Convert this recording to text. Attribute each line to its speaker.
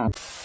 Speaker 1: Thanks.